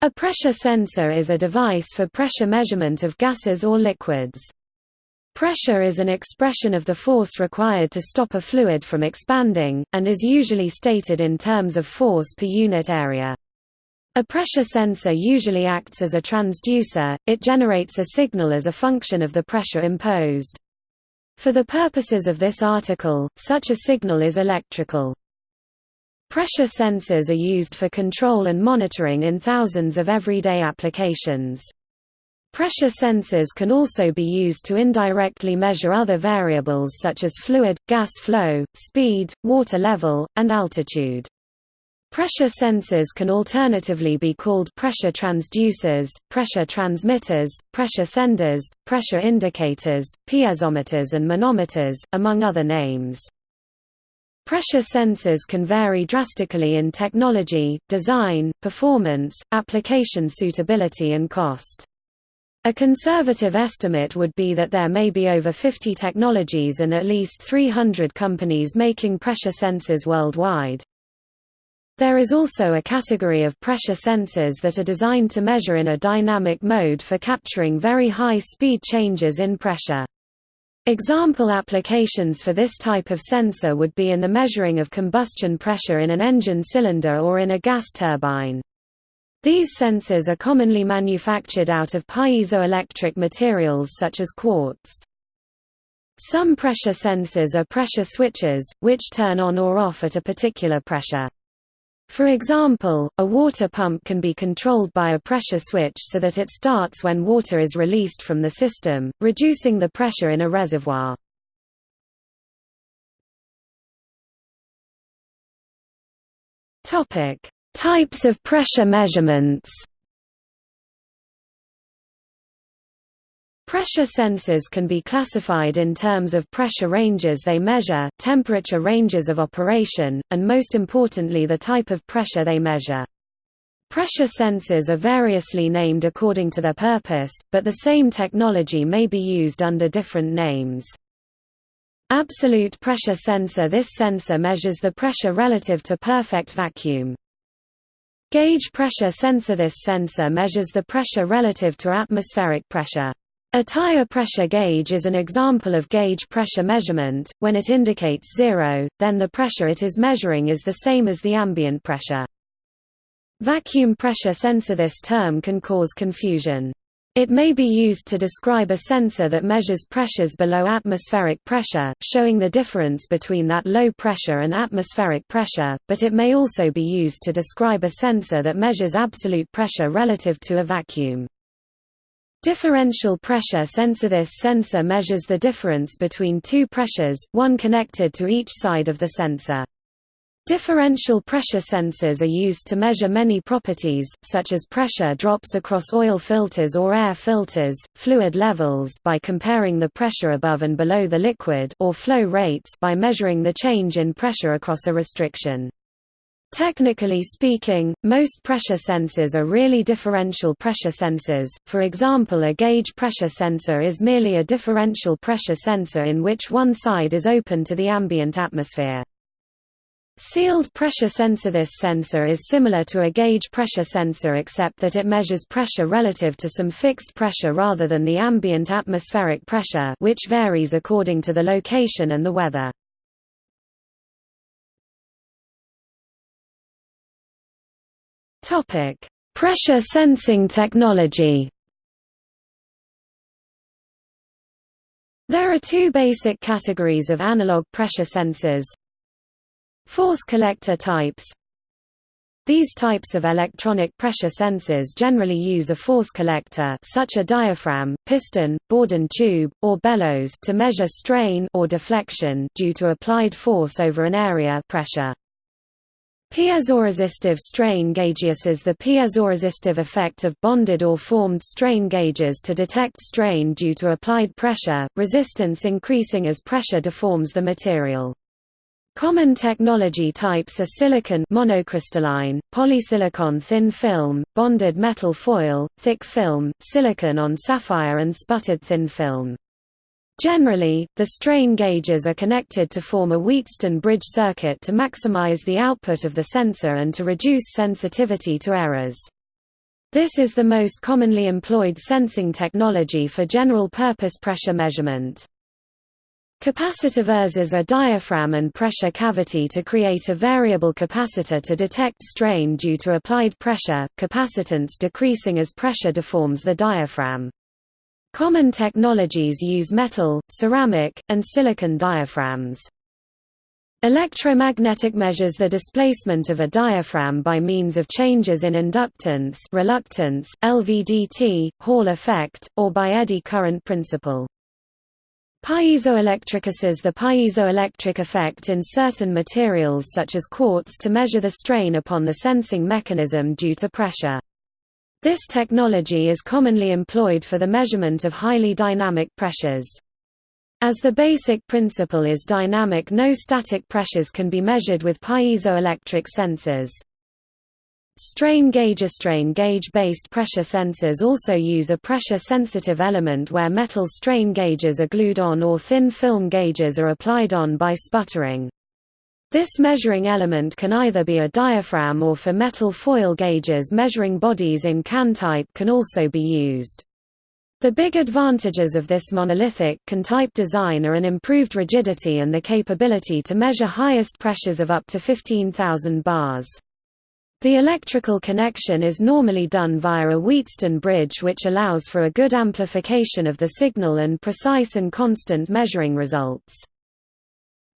A pressure sensor is a device for pressure measurement of gases or liquids. Pressure is an expression of the force required to stop a fluid from expanding, and is usually stated in terms of force per unit area. A pressure sensor usually acts as a transducer, it generates a signal as a function of the pressure imposed. For the purposes of this article, such a signal is electrical. Pressure sensors are used for control and monitoring in thousands of everyday applications. Pressure sensors can also be used to indirectly measure other variables such as fluid, gas flow, speed, water level, and altitude. Pressure sensors can alternatively be called pressure transducers, pressure transmitters, pressure senders, pressure indicators, piezometers and manometers, among other names. Pressure sensors can vary drastically in technology, design, performance, application suitability and cost. A conservative estimate would be that there may be over 50 technologies and at least 300 companies making pressure sensors worldwide. There is also a category of pressure sensors that are designed to measure in a dynamic mode for capturing very high speed changes in pressure. Example applications for this type of sensor would be in the measuring of combustion pressure in an engine cylinder or in a gas turbine. These sensors are commonly manufactured out of piezoelectric materials such as quartz. Some pressure sensors are pressure switches, which turn on or off at a particular pressure. For example, a water pump can be controlled by a pressure switch so that it starts when water is released from the system, reducing the pressure in a reservoir. Types of pressure measurements Pressure sensors can be classified in terms of pressure ranges they measure, temperature ranges of operation, and most importantly the type of pressure they measure. Pressure sensors are variously named according to their purpose, but the same technology may be used under different names. Absolute pressure sensor This sensor measures the pressure relative to perfect vacuum. Gauge pressure sensor This sensor measures the pressure relative to atmospheric pressure. A tire pressure gauge is an example of gauge pressure measurement. When it indicates zero, then the pressure it is measuring is the same as the ambient pressure. Vacuum pressure sensor This term can cause confusion. It may be used to describe a sensor that measures pressures below atmospheric pressure, showing the difference between that low pressure and atmospheric pressure, but it may also be used to describe a sensor that measures absolute pressure relative to a vacuum. Differential pressure sensor This sensor measures the difference between two pressures, one connected to each side of the sensor. Differential pressure sensors are used to measure many properties, such as pressure drops across oil filters or air filters, fluid levels by comparing the pressure above and below the liquid or flow rates by measuring the change in pressure across a restriction. Technically speaking, most pressure sensors are really differential pressure sensors, for example a gauge pressure sensor is merely a differential pressure sensor in which one side is open to the ambient atmosphere. Sealed pressure sensor This sensor is similar to a gauge pressure sensor except that it measures pressure relative to some fixed pressure rather than the ambient atmospheric pressure which varies according to the location and the weather. Topic: Pressure sensing technology. There are two basic categories of analog pressure sensors. Force collector types. These types of electronic pressure sensors generally use a force collector such a diaphragm, piston, Bourdon tube, or bellows to measure strain or deflection due to applied force over an area pressure. Piezoresistive strain gauges is the piezoresistive effect of bonded or formed strain gauges to detect strain due to applied pressure, resistance increasing as pressure deforms the material. Common technology types are silicon monocrystalline, polysilicon thin film, bonded metal foil, thick film, silicon on sapphire and sputtered thin film. Generally, the strain gauges are connected to form a Wheatstone bridge circuit to maximize the output of the sensor and to reduce sensitivity to errors. This is the most commonly employed sensing technology for general-purpose pressure measurement. Capacitive ERSs are diaphragm and pressure cavity to create a variable capacitor to detect strain due to applied pressure, capacitance decreasing as pressure deforms the diaphragm. Common technologies use metal, ceramic, and silicon diaphragms. Electromagnetic measures the displacement of a diaphragm by means of changes in inductance reluctance, LVDT, Hall effect, or by eddy current principle. Piezoelectric uses the piezoelectric effect in certain materials such as quartz to measure the strain upon the sensing mechanism due to pressure. This technology is commonly employed for the measurement of highly dynamic pressures. As the basic principle is dynamic no static pressures can be measured with piezoelectric sensors. Strain gauge strain gauge-based pressure sensors also use a pressure-sensitive element where metal strain gauges are glued on or thin film gauges are applied on by sputtering. This measuring element can either be a diaphragm or for metal foil gauges measuring bodies in can type can also be used. The big advantages of this monolithic can-type design are an improved rigidity and the capability to measure highest pressures of up to 15,000 bars. The electrical connection is normally done via a Wheatstone bridge which allows for a good amplification of the signal and precise and constant measuring results.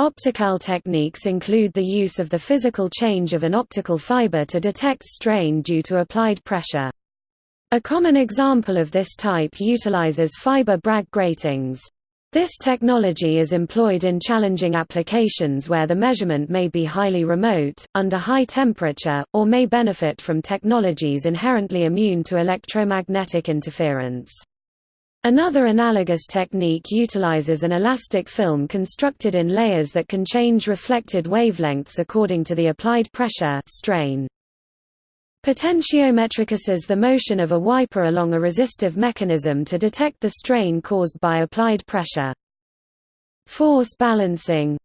Optical techniques include the use of the physical change of an optical fiber to detect strain due to applied pressure. A common example of this type utilizes fiber Bragg gratings. This technology is employed in challenging applications where the measurement may be highly remote, under high temperature, or may benefit from technologies inherently immune to electromagnetic interference. Another analogous technique utilizes an elastic film constructed in layers that can change reflected wavelengths according to the applied pressure strain. Potentiometric uses the motion of a wiper along a resistive mechanism to detect the strain caused by applied pressure. Force balancing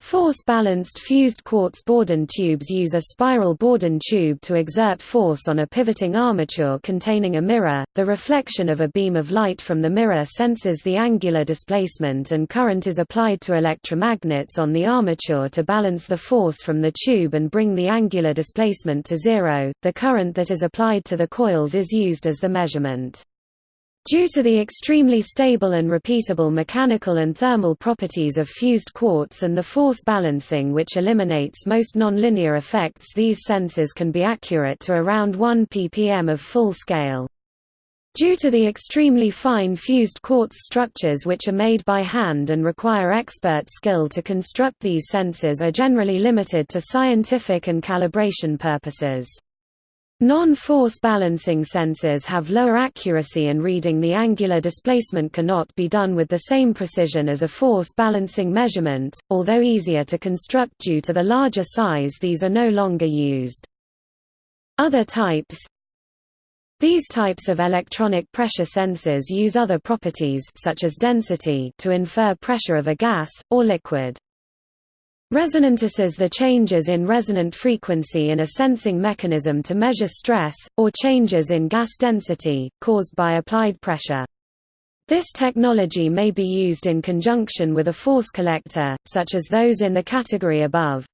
Force-balanced fused quartz Bourdon tubes use a spiral Bourdon tube to exert force on a pivoting armature containing a mirror. The reflection of a beam of light from the mirror senses the angular displacement and current is applied to electromagnets on the armature to balance the force from the tube and bring the angular displacement to zero. The current that is applied to the coils is used as the measurement. Due to the extremely stable and repeatable mechanical and thermal properties of fused quartz and the force balancing which eliminates most nonlinear effects these sensors can be accurate to around 1 ppm of full scale. Due to the extremely fine fused quartz structures which are made by hand and require expert skill to construct these sensors are generally limited to scientific and calibration purposes. Non-force balancing sensors have lower accuracy and reading the angular displacement cannot be done with the same precision as a force balancing measurement, although easier to construct due to the larger size these are no longer used. Other types These types of electronic pressure sensors use other properties such as density to infer pressure of a gas, or liquid. Resonant uses the changes in resonant frequency in a sensing mechanism to measure stress, or changes in gas density, caused by applied pressure. This technology may be used in conjunction with a force collector, such as those in the category above.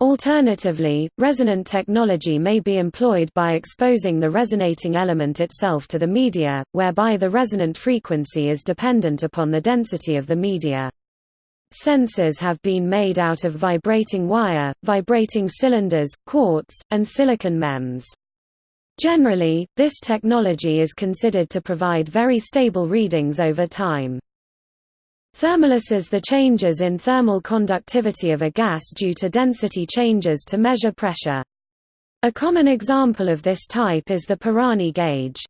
Alternatively, resonant technology may be employed by exposing the resonating element itself to the media, whereby the resonant frequency is dependent upon the density of the media. Sensors have been made out of vibrating wire, vibrating cylinders, quartz, and silicon MEMS. Generally, this technology is considered to provide very stable readings over time. Thermalysis the changes in thermal conductivity of a gas due to density changes to measure pressure. A common example of this type is the Pirani gauge.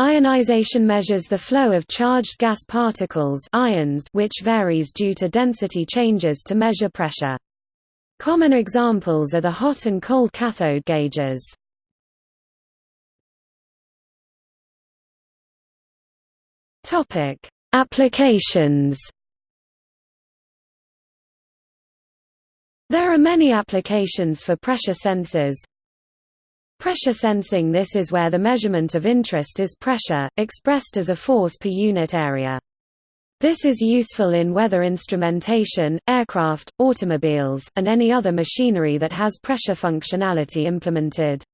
Ionization measures the flow of charged gas particles ions which varies due to density changes to measure pressure. Common examples are the hot and cold cathode gauges. Applications There are many applications for pressure sensors, Pressure sensing This is where the measurement of interest is pressure, expressed as a force per unit area. This is useful in weather instrumentation, aircraft, automobiles, and any other machinery that has pressure functionality implemented.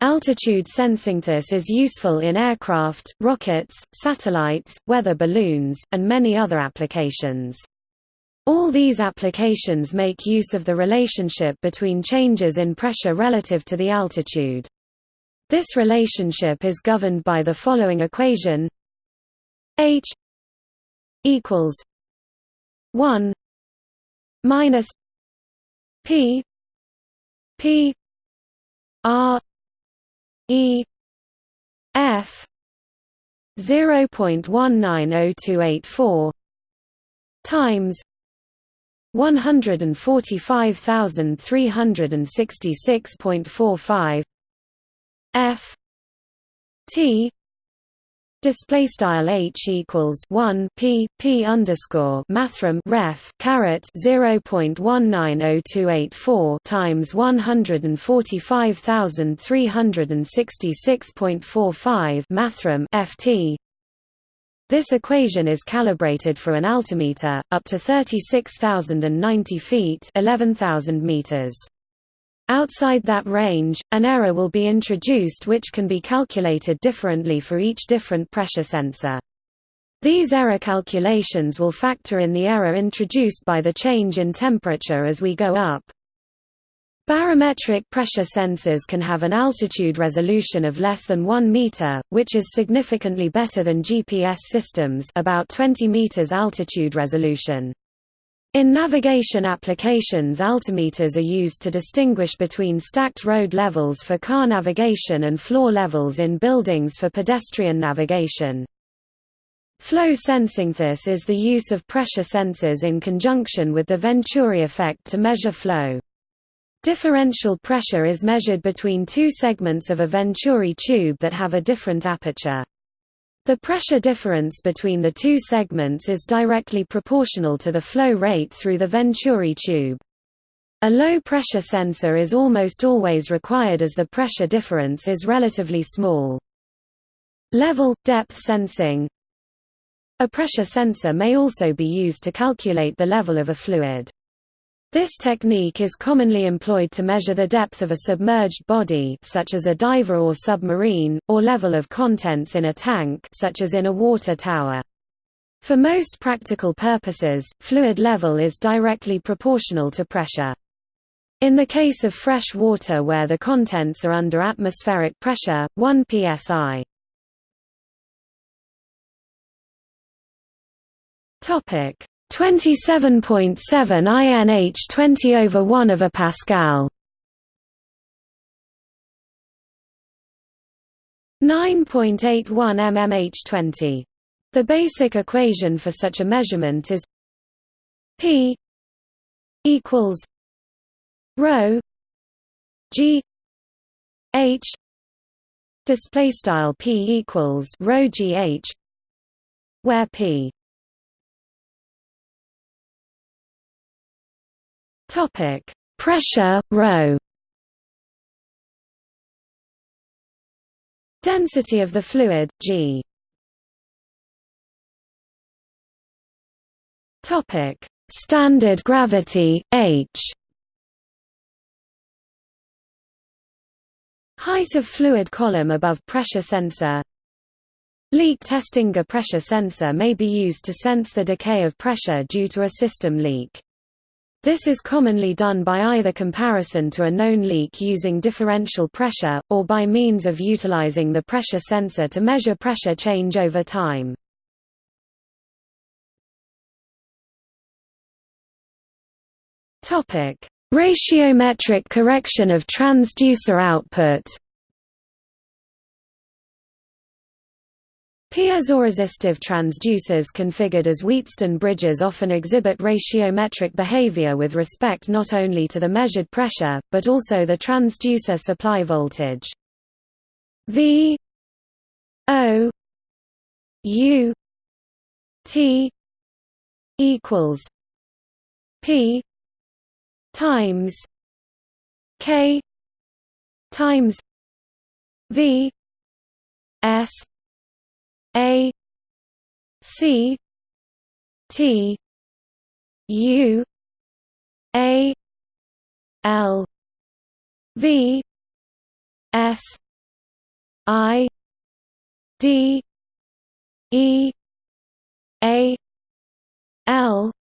Altitude sensing This is useful in aircraft, rockets, satellites, weather balloons, and many other applications. All these applications make use of the relationship between changes in pressure relative to the altitude. This relationship is governed by the following equation H equals 1 minus P P R E F 0.190284 times 145,366.45 F T Display style h equals one p p underscore mathrm ref caret zero point one nine zero two eight four times one hundred and forty five thousand three hundred and sixty six point four five mathrm ft this equation is calibrated for an altimeter, up to 36,090 feet 11,000 meters. Outside that range, an error will be introduced which can be calculated differently for each different pressure sensor. These error calculations will factor in the error introduced by the change in temperature as we go up. Barometric pressure sensors can have an altitude resolution of less than 1 meter, which is significantly better than GPS systems about 20 meters altitude resolution. In navigation applications altimeters are used to distinguish between stacked road levels for car navigation and floor levels in buildings for pedestrian navigation. Flow sensing This is the use of pressure sensors in conjunction with the Venturi effect to measure flow. Differential pressure is measured between two segments of a Venturi tube that have a different aperture. The pressure difference between the two segments is directly proportional to the flow rate through the Venturi tube. A low-pressure sensor is almost always required as the pressure difference is relatively small. Level – depth sensing A pressure sensor may also be used to calculate the level of a fluid. This technique is commonly employed to measure the depth of a submerged body such as a diver or submarine, or level of contents in a tank such as in a water tower. For most practical purposes, fluid level is directly proportional to pressure. In the case of fresh water where the contents are under atmospheric pressure, 1 psi. Topic: 27.7 INH 20 over 1 of a Pascal. 9.81 mmH 20 The basic equation for such a measurement is P equals rho G H display style P equals rho G H where P Topic: Pressure rho. Density of the fluid g. Topic: Standard gravity h. Height of fluid column above pressure sensor Leak testing A pressure sensor may be used to sense the decay of pressure due to a system leak. This is commonly done by either comparison to a known leak using differential pressure, or by means of utilizing the pressure sensor to measure pressure change over time. Ratiometric correction of transducer output Piezoresistive transducers configured as Wheatstone bridges often exhibit ratiometric behavior with respect not only to the measured pressure, but also the transducer supply voltage. V O U T equals P times K times V S A C T U A L V S I D E A L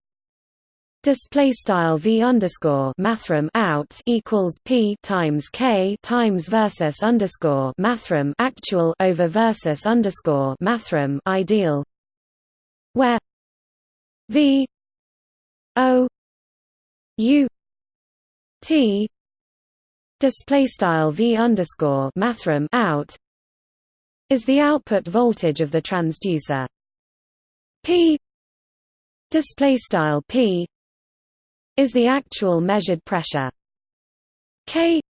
Display style v underscore mathrm out equals p times k times versus underscore mathrm actual over versus underscore mathrm ideal, where v o u t display style v underscore mathrm out is the output voltage of the transducer. P display style p is the actual measured pressure. K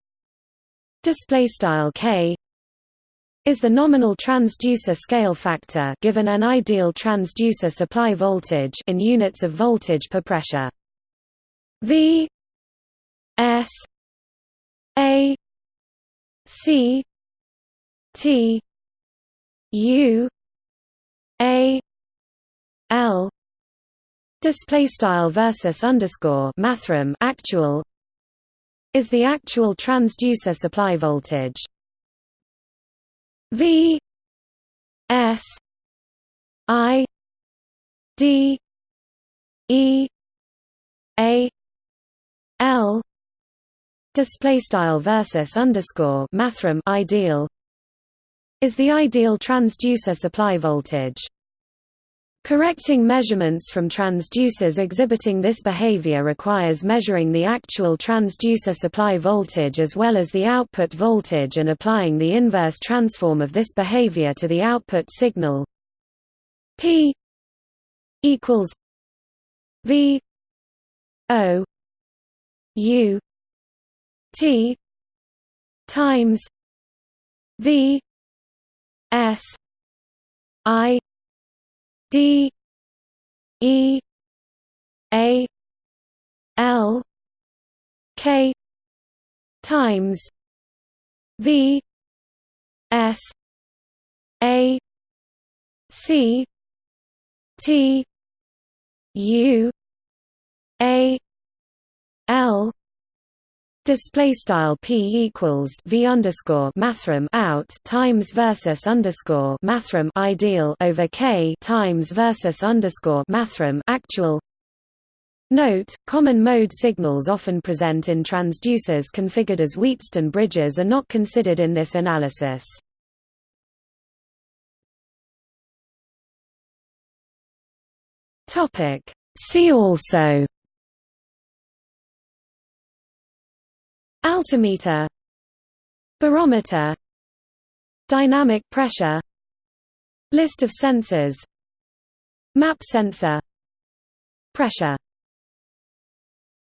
display style K is the nominal transducer scale factor given an ideal transducer supply voltage in units of voltage per pressure. V S A C T U A L display style versus underscore mathrm actual is the actual transducer supply voltage. V S I D E A L display style versus underscore mathrm ideal is the ideal transducer supply voltage Correcting measurements from transducers exhibiting this behavior requires measuring the actual transducer supply voltage as well as the output voltage and applying the inverse transform of this behavior to the output signal. P equals V O U T times V S I D E A L K times V S A C T U A L Display style p equals v underscore mathrm out times versus underscore mathrm ideal over k times versus underscore mathrm actual. Note: Common mode signals often present in transducers configured as Wheatstone bridges are not considered in this analysis. Topic. See also. Altimeter Barometer Dynamic pressure List of sensors Map sensor Pressure